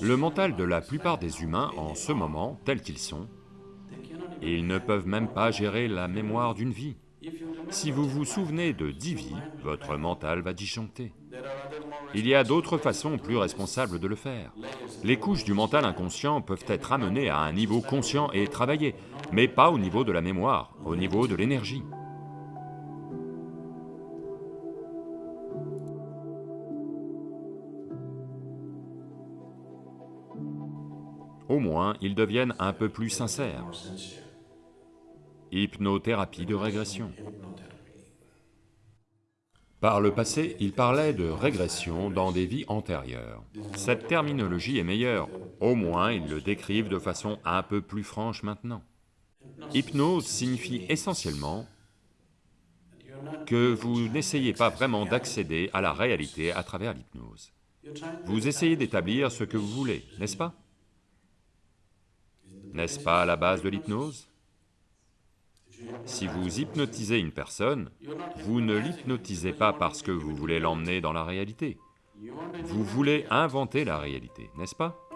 Le mental de la plupart des humains en ce moment, tels qu'ils sont, ils ne peuvent même pas gérer la mémoire d'une vie. Si vous vous souvenez de dix vies, votre mental va disjoncter. Il y a d'autres façons plus responsables de le faire. Les couches du mental inconscient peuvent être amenées à un niveau conscient et travaillées, mais pas au niveau de la mémoire, au niveau de l'énergie. Au moins, ils deviennent un peu plus sincères. Hypnothérapie de régression. Par le passé, il parlait de régression dans des vies antérieures. Cette terminologie est meilleure, au moins ils le décrivent de façon un peu plus franche maintenant. Hypnose signifie essentiellement que vous n'essayez pas vraiment d'accéder à la réalité à travers l'hypnose. Vous essayez d'établir ce que vous voulez, n'est-ce pas? N'est-ce pas la base de l'hypnose? Si vous hypnotisez une personne, vous ne l'hypnotisez pas parce que vous voulez l'emmener dans la réalité. Vous voulez inventer la réalité, n'est-ce pas?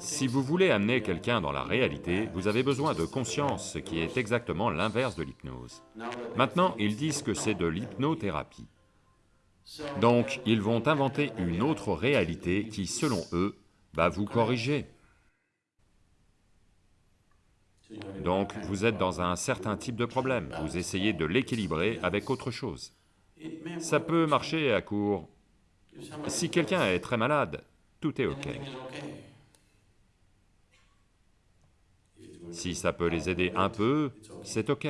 Si vous voulez amener quelqu'un dans la réalité, vous avez besoin de conscience, ce qui est exactement l'inverse de l'hypnose. Maintenant, ils disent que c'est de l'hypnothérapie. Donc, ils vont inventer une autre réalité qui, selon eux, va vous corriger. Donc, vous êtes dans un certain type de problème, vous essayez de l'équilibrer avec autre chose. Ça peut marcher à court. Si quelqu'un est très malade, tout est ok. Si ça peut les aider un peu, c'est ok.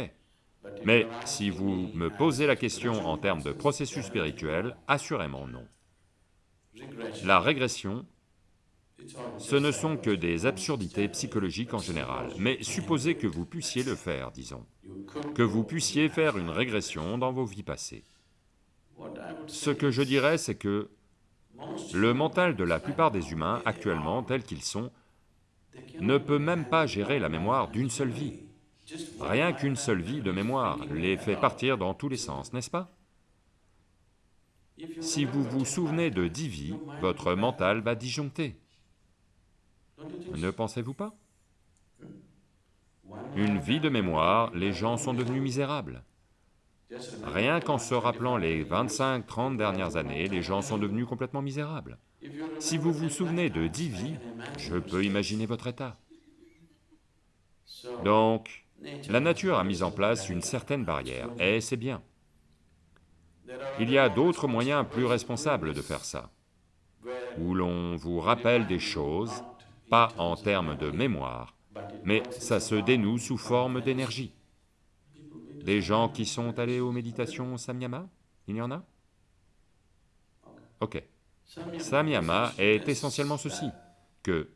Mais si vous me posez la question en termes de processus spirituel, assurément non. La régression, ce ne sont que des absurdités psychologiques en général, mais supposez que vous puissiez le faire, disons, que vous puissiez faire une régression dans vos vies passées. Ce que je dirais, c'est que le mental de la plupart des humains, actuellement, tels qu'ils sont, ne peut même pas gérer la mémoire d'une seule vie. Rien qu'une seule vie de mémoire les fait partir dans tous les sens, n'est-ce pas? Si vous vous souvenez de dix vies, votre mental va disjoncter. Ne pensez-vous pas? Une vie de mémoire, les gens sont devenus misérables. Rien qu'en se rappelant les 25-30 dernières années, les gens sont devenus complètement misérables. Si vous vous souvenez de dix vies, je peux imaginer votre état. Donc, la nature a mis en place une certaine barrière, et c'est bien. Il y a d'autres moyens plus responsables de faire ça, où l'on vous rappelle des choses, pas en termes de mémoire, mais ça se dénoue sous forme d'énergie. Des gens qui sont allés aux méditations Samyama, il y en a? Ok. Samyama est essentiellement ceci, que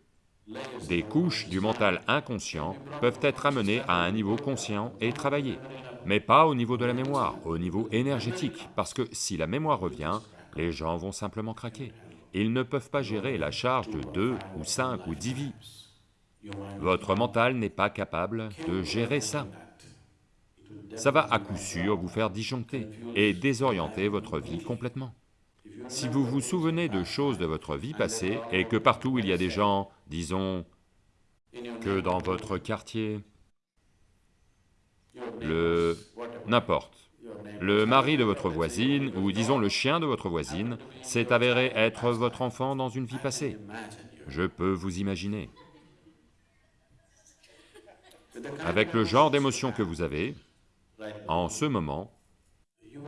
des couches du mental inconscient peuvent être amenées à un niveau conscient et travaillées, mais pas au niveau de la mémoire, au niveau énergétique, parce que si la mémoire revient, les gens vont simplement craquer. Ils ne peuvent pas gérer la charge de deux ou cinq ou dix vies. Votre mental n'est pas capable de gérer ça. Ça va à coup sûr vous faire disjoncter et désorienter votre vie complètement. Si vous vous souvenez de choses de votre vie passée et que partout il y a des gens, disons, que dans votre quartier, le... n'importe, le mari de votre voisine, ou disons le chien de votre voisine, s'est avéré être votre enfant dans une vie passée. Je peux vous imaginer. Avec le genre d'émotion que vous avez, en ce moment,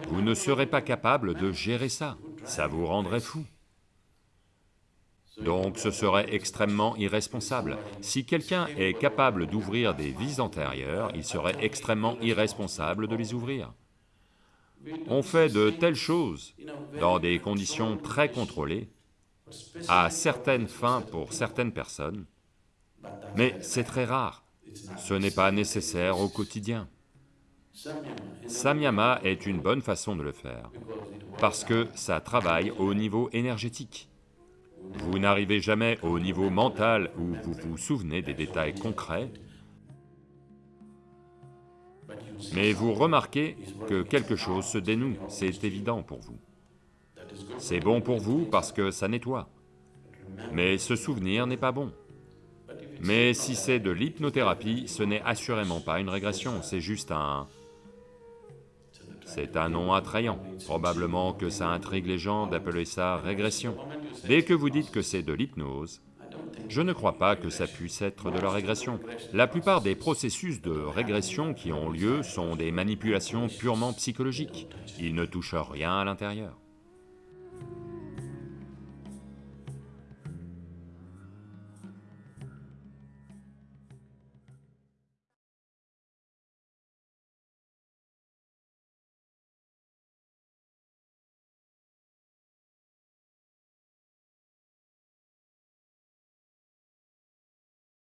vous ne serez pas capable de gérer ça, ça vous rendrait fou. Donc ce serait extrêmement irresponsable. Si quelqu'un est capable d'ouvrir des vies antérieures, il serait extrêmement irresponsable de les ouvrir. On fait de telles choses dans des conditions très contrôlées, à certaines fins pour certaines personnes, mais c'est très rare, ce n'est pas nécessaire au quotidien. Samyama est une bonne façon de le faire, parce que ça travaille au niveau énergétique. Vous n'arrivez jamais au niveau mental où vous vous souvenez des détails concrets, Mais vous remarquez que quelque chose se dénoue, c'est évident pour vous. C'est bon pour vous parce que ça nettoie. Mais ce souvenir n'est pas bon. Mais si c'est de l'hypnothérapie, ce n'est assurément pas une régression, c'est juste un... C'est un nom attrayant, probablement que ça intrigue les gens d'appeler ça régression. Dès que vous dites que c'est de l'hypnose, je ne crois pas que ça puisse être de la régression. La plupart des processus de régression qui ont lieu sont des manipulations purement psychologiques, ils ne touchent rien à l'intérieur.